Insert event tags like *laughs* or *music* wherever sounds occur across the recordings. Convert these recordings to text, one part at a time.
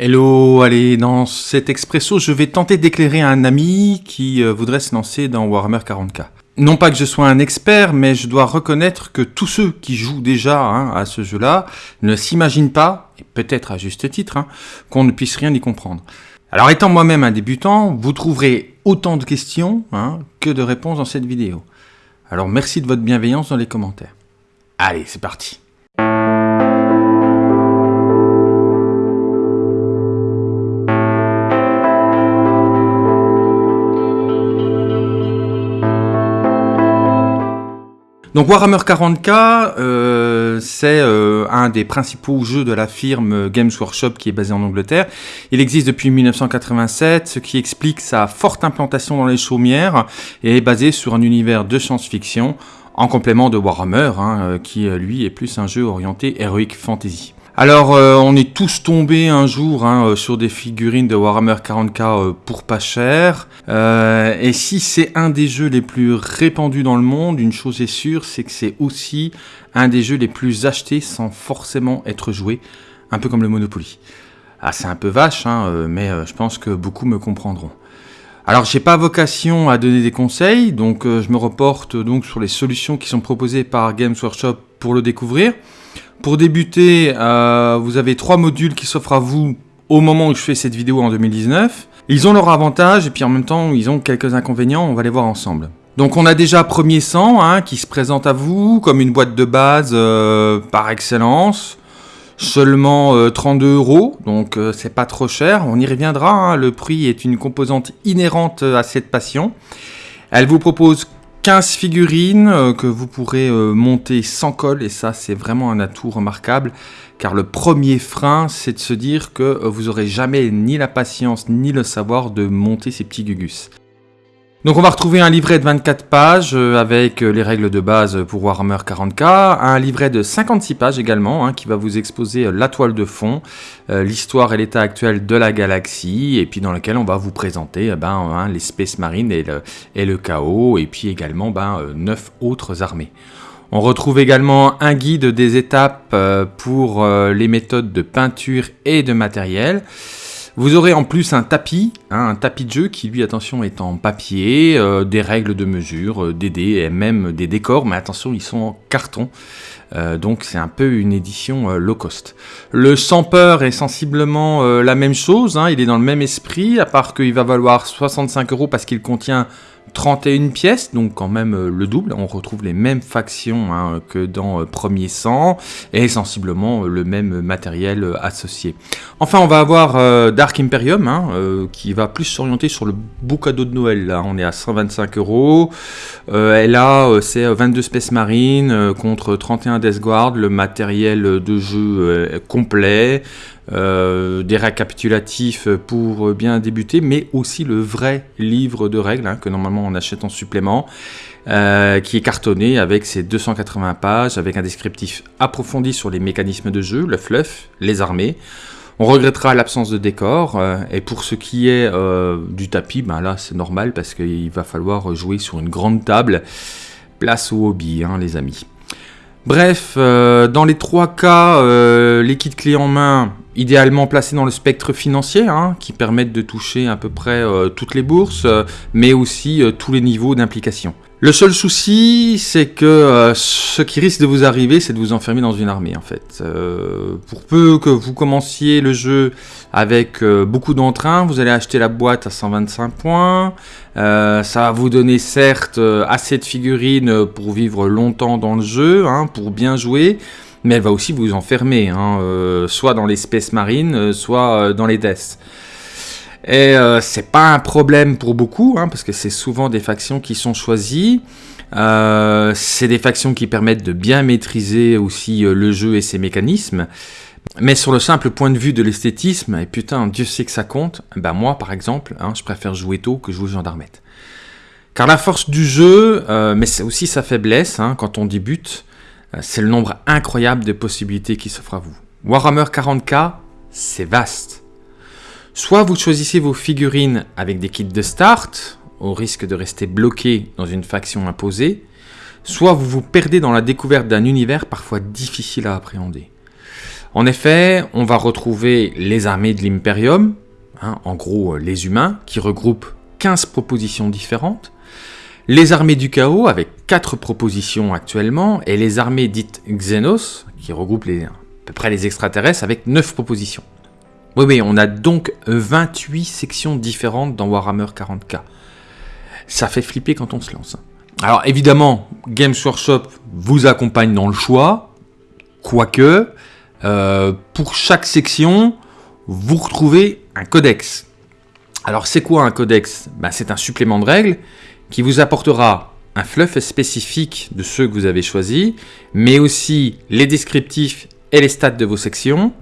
Hello, allez, dans cet expresso, je vais tenter d'éclairer un ami qui euh, voudrait se lancer dans Warhammer 40k. Non pas que je sois un expert, mais je dois reconnaître que tous ceux qui jouent déjà hein, à ce jeu-là ne s'imaginent pas, et peut-être à juste titre, hein, qu'on ne puisse rien y comprendre. Alors étant moi-même un débutant, vous trouverez autant de questions hein, que de réponses dans cette vidéo. Alors merci de votre bienveillance dans les commentaires. Allez, c'est parti Donc Warhammer 40k, euh, c'est euh, un des principaux jeux de la firme Games Workshop qui est basée en Angleterre. Il existe depuis 1987, ce qui explique sa forte implantation dans les chaumières et est basé sur un univers de science-fiction en complément de Warhammer, hein, euh, qui lui est plus un jeu orienté heroic fantasy. Alors, euh, on est tous tombés un jour hein, euh, sur des figurines de Warhammer 40k euh, pour pas cher. et si c'est un des jeux les plus répandus dans le monde, une chose est sûre, c'est que c'est aussi un des jeux les plus achetés sans forcément être joué, un peu comme le Monopoly. Ah, c'est un peu vache, hein, mais je pense que beaucoup me comprendront. Alors, j'ai pas vocation à donner des conseils, donc je me reporte donc sur les solutions qui sont proposées par Games Workshop pour le découvrir. Pour débuter, euh, vous avez trois modules qui s'offrent à vous au moment où je fais cette vidéo en 2019. Ils ont leurs avantages et puis en même temps ils ont quelques inconvénients, on va les voir ensemble. Donc on a déjà Premier Sang hein, qui se présente à vous comme une boîte de base euh, par excellence. Seulement 32 euh, euros, donc c'est pas trop cher. On y reviendra, hein. le prix est une composante inhérente à cette passion. Elle vous propose 15 figurines euh, que vous pourrez euh, monter sans colle et ça c'est vraiment un atout remarquable car le premier frein c'est de se dire que euh, vous aurez jamais ni la patience ni le savoir de monter ces petits gugus. Donc on va retrouver un livret de 24 pages euh, avec euh, les règles de base pour Warhammer 40k, un livret de 56 pages également hein, qui va vous exposer euh, la toile de fond, l'histoire et l'état actuel de la galaxie et puis dans lequel on va vous présenter ben, hein, les Space Marines et le, et le chaos et puis également ben, 9 autres armées. On retrouve également un guide des étapes pour les méthodes de peinture et de matériel. Vous aurez en plus un tapis, hein, un tapis de jeu qui lui, attention, est en papier, euh, des règles de mesure, euh, des dés et même des décors, mais attention, ils sont en carton. Euh, donc c'est un peu une édition low cost. Le Samper est sensiblement la même chose, hein, il est dans le même esprit, à part qu'il va valoir 65 euros parce qu'il contient 31 pièces, donc quand même euh, le double. On retrouve les mêmes factions hein, que dans euh, Premier Sang et sensiblement euh, le même matériel associé. Enfin, on va avoir Dark Imperium hein, qui va plus s'orienter sur le beau cadeau de Noël. Là, on est à 125 euros. Et là, c'est 22 Space Marine contre 31 Death Guard, le matériel de jeu complet. Euh, des récapitulatifs pour bien débuter, mais aussi le vrai livre de règles hein, que normalement on achète en supplément, euh, qui est cartonné avec ses 280 pages, avec un descriptif approfondi sur les mécanismes de jeu, le fluff, les armées. On regrettera l'absence de décor, euh, et pour ce qui est du tapis, ben là c'est normal parce qu'il va falloir jouer sur une grande table. Place au hobby, hein, les amis. Bref, dans les trois cas, les kits clés en main, idéalement placés dans le spectre financier, hein, qui permettent de toucher à peu près euh, toutes les bourses, euh, mais aussi euh, tous les niveaux d'implication. Le seul souci, c'est que ce qui risque de vous arriver, c'est de vous enfermer dans une armée, en fait. pour peu que vous commenciez le jeu avec beaucoup d'entrain, vous allez acheter la boîte à 125 points. ça va vous donner certes assez de figurines pour vivre longtemps dans le jeu, hein, pour bien jouer mais elle va aussi vous enfermer, hein, euh, soit dans l'espèce marine, euh, soit euh, dans les deaths. Et c'est pas un problème pour beaucoup, hein, parce que c'est souvent des factions qui sont choisies. c'est des factions qui permettent de bien maîtriser aussi le jeu et ses mécanismes. Mais sur le simple point de vue de l'esthétisme, et putain, Dieu sait que ça compte, ben moi par exemple, hein, je préfère jouer tôt que jouer gendarmette. Car la force du jeu, mais c'est aussi sa faiblesse quand on débute, euh, c'est le nombre incroyable de possibilités qui s'offrent à vous. Warhammer 40k, c'est vaste. Soit vous choisissez vos figurines avec des kits de start, au risque de rester bloqué dans une faction imposée, soit vous vous perdez dans la découverte d'un univers parfois difficile à appréhender. En effet, on va retrouver les armées de l'Imperium, hein, en gros euh, les humains, qui regroupent 15 propositions différentes, les armées du chaos avec 4 propositions actuellement, et les armées dites Xenos, qui regroupent à peu près les extraterrestres avec 9 propositions. Oui, oui, on a donc 28 sections différentes dans Warhammer 40k. Ça fait flipper quand on se lance. Hein. Alors évidemment, Games Workshop vous accompagne dans le choix, quoique, euh, pour chaque section, vous retrouvez un codex. Alors c'est quoi un codex? Ben, C'est un supplément de règles qui vous apportera un fluff spécifique de ceux que vous avez choisis, mais aussi les descriptifs et les stats de vos sections.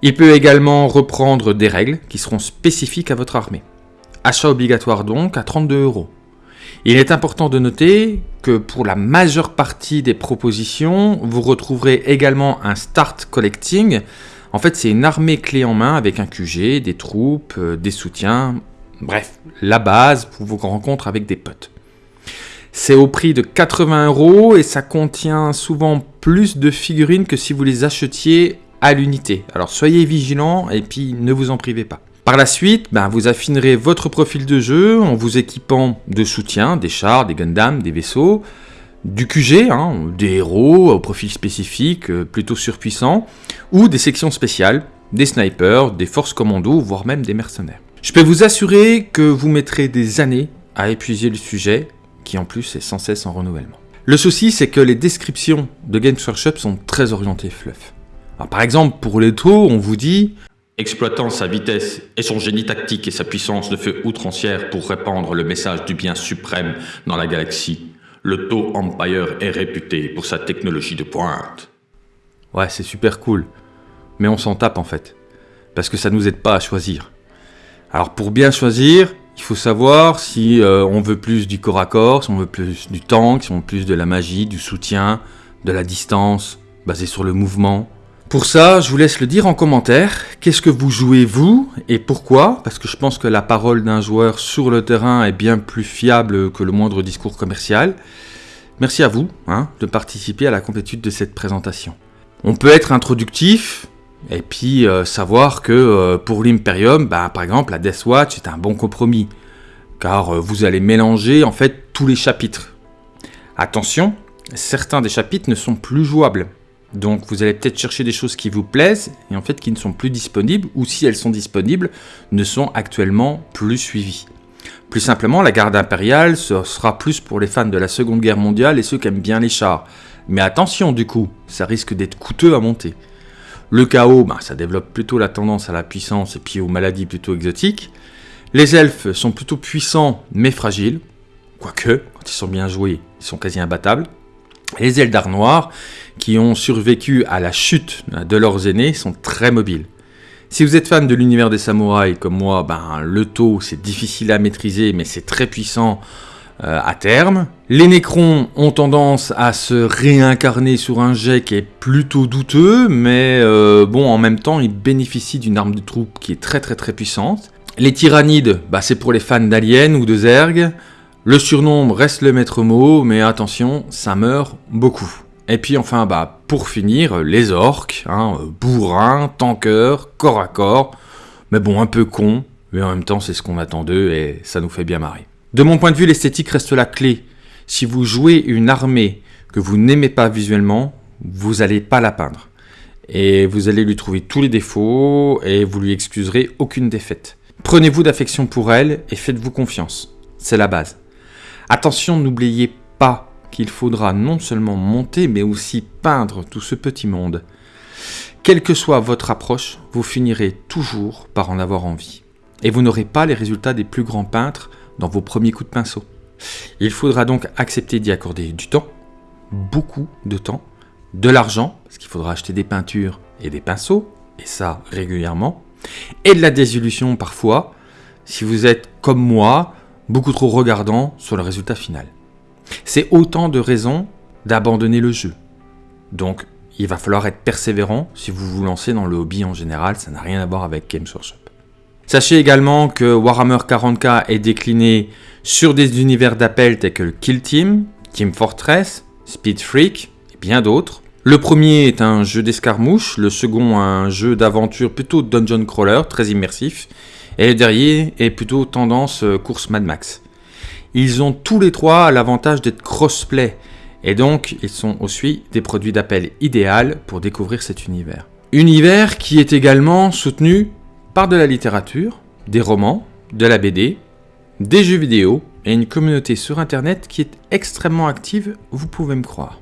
Il peut également reprendre des règles qui seront spécifiques à votre armée. Achat obligatoire donc à 32 euros. Il est important de noter que pour la majeure partie des propositions, vous retrouverez également un start collecting. En fait, c'est une armée clé en main avec un QG, des troupes, euh, des soutiens, bref, la base pour vos rencontres avec des potes. C'est au prix de 80 euros et ça contient souvent plus de figurines que si vous les achetiez à l'unité. Alors soyez vigilants et puis ne vous en privez pas. Par la suite, ben, vous affinerez votre profil de jeu en vous équipant de soutien, des chars, des Gundam, des vaisseaux, du QG, hein, des héros au profil spécifique, euh, plutôt surpuissants, ou des sections spéciales, des snipers, des forces commando, voire même des mercenaires. Je peux vous assurer que vous mettrez des années à épuiser le sujet, qui en plus est sans cesse en renouvellement. Le souci, c'est que les descriptions de Games Workshop sont très orientées fluff. Par exemple, pour les taux, on vous dit Exploitant sa vitesse et son génie tactique et sa puissance de feu outrancière pour répandre le message du bien suprême dans la galaxie, le Tau Empire est réputé pour sa technologie de pointe. Ouais, c'est super cool. Mais on s'en tape en fait. Parce que ça nous aide pas à choisir. Alors pour bien choisir, il faut savoir si euh, on veut plus du corps à corps, si on veut plus du tank, si on veut plus de la magie, du soutien, de la distance, basé sur le mouvement. Pour ça, je vous laisse le dire en commentaire. Qu'est-ce que vous jouez vous et pourquoi? Parce que je pense que la parole d'un joueur sur le terrain est bien plus fiable que le moindre discours commercial. Merci à vous hein, de participer à la complétude de cette présentation. On peut être introductif et puis euh, savoir que euh, pour l'Imperium, bah, par exemple, la Death Watch est un bon compromis. Car euh, vous allez mélanger en fait tous les chapitres. Attention, certains des chapitres ne sont plus jouables. Donc vous allez peut-être chercher des choses qui vous plaisent et en fait qui ne sont plus disponibles ou si elles sont disponibles ne sont actuellement plus suivies. Plus simplement, la garde impériale sera plus pour les fans de la Seconde Guerre mondiale et ceux qui aiment bien les chars. Mais attention du coup, ça risque d'être coûteux à monter. Le chaos, bah, ça développe plutôt la tendance à la puissance et puis aux maladies plutôt exotiques. Les elfes sont plutôt puissants mais fragiles, quoique, quand ils sont bien joués, ils sont quasi imbattables. Les Eldar noirs, qui ont survécu à la chute de leurs aînés, sont très mobiles. Si vous êtes fan de l'univers des samouraïs comme moi, ben, le taux c'est difficile à maîtriser mais c'est très puissant euh, à terme. Les Nécrons ont tendance à se réincarner sur un jet qui est plutôt douteux, mais euh, bon en même temps ils bénéficient d'une arme de troupe qui est très très très puissante. Les Tyrannides, bah, c'est pour les fans d'Alien ou de Zerg. Le surnombre reste le maître mot, mais attention, ça meurt beaucoup. Et puis enfin, bah, pour finir, les orques, hein, bourrins, tankers, corps à corps, mais bon, un peu con, mais en même temps c'est ce qu'on attend d'eux et ça nous fait bien marrer. De mon point de vue, l'esthétique reste la clé. Si vous jouez une armée que vous n'aimez pas visuellement, vous n'allez pas la peindre. Et vous allez lui trouver tous les défauts et vous lui excuserez aucune défaite. Prenez-vous d'affection pour elle et faites-vous confiance. C'est la base. Attention, n'oubliez pas qu'il faudra non seulement monter, mais aussi peindre tout ce petit monde. Quelle que soit votre approche, vous finirez toujours par en avoir envie. Et vous n'aurez pas les résultats des plus grands peintres dans vos premiers coups de pinceau. Il faudra donc accepter d'y accorder du temps, beaucoup de temps, de l'argent, parce qu'il faudra acheter des peintures et des pinceaux, et ça régulièrement, et de la désillusion parfois, si vous êtes comme moi, beaucoup trop regardant sur le résultat final. C'est autant de raisons d'abandonner le jeu. Donc, il va falloir être persévérant si vous vous lancez dans le hobby en général, ça n'a rien à voir avec Games Workshop. Sachez également que Warhammer 40k est décliné sur des univers d'appel tels que Kill Team, Team Fortress, Speed Freak et bien d'autres. Le premier est un jeu d'escarmouche, le second un jeu d'aventure plutôt dungeon crawler, très immersif, et le dernier est plutôt tendance euh, course Mad Max. Ils ont tous les trois l'avantage d'être crossplay, et donc ils sont aussi des produits d'appel idéal pour découvrir cet univers. Univers qui est également soutenu par de la littérature, des romans, de la BD, des jeux vidéo et une communauté sur internet qui est extrêmement active, vous pouvez me croire.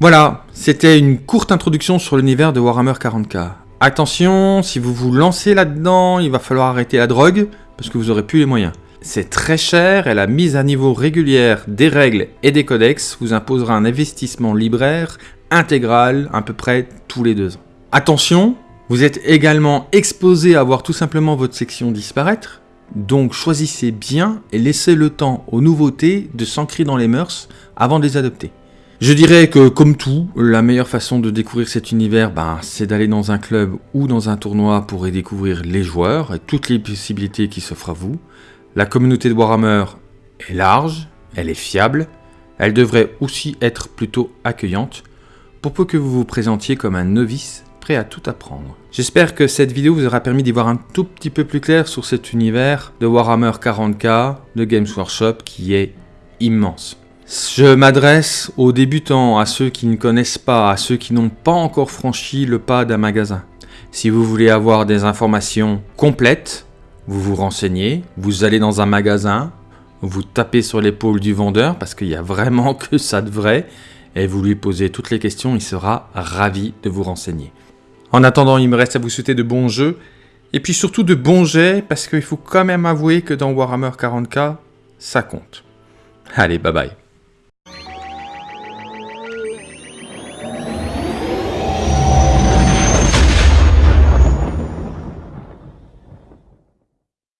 Voilà, c'était une courte introduction sur l'univers de Warhammer 40k. Attention, si vous vous lancez là-dedans, il va falloir arrêter la drogue, parce que vous aurez plus les moyens. C'est très cher et la mise à niveau régulière des règles et des codex vous imposera un investissement libraire intégral à peu près tous les deux ans. Attention, vous êtes également exposé à voir tout simplement votre section disparaître, donc choisissez bien et laissez le temps aux nouveautés de s'ancrer dans les mœurs avant de les adopter. Je dirais que comme tout, la meilleure façon de découvrir cet univers, ben, c'est d'aller dans un club ou dans un tournoi pour y découvrir les joueurs et toutes les possibilités qui s'offrent à vous. La communauté de Warhammer est large, elle est fiable, elle devrait aussi être plutôt accueillante, pour peu que vous vous présentiez comme un novice prêt à tout apprendre. J'espère que cette vidéo vous aura permis d'y voir un tout petit peu plus clair sur cet univers de Warhammer 40k de Games Workshop qui est immense. Je m'adresse aux débutants, à ceux qui ne connaissent pas, à ceux qui n'ont pas encore franchi le pas d'un magasin. Si vous voulez avoir des informations complètes, vous vous renseignez, vous allez dans un magasin, vous tapez sur l'épaule du vendeur parce qu'il n'y a vraiment *laughs* que ça de vrai et vous lui posez toutes les questions, il sera ravi de vous renseigner. En attendant, il me reste à vous souhaiter de bons jeux et puis surtout de bons jets parce qu'il faut quand même avouer que dans Warhammer 40k, ça compte. Allez, bye bye.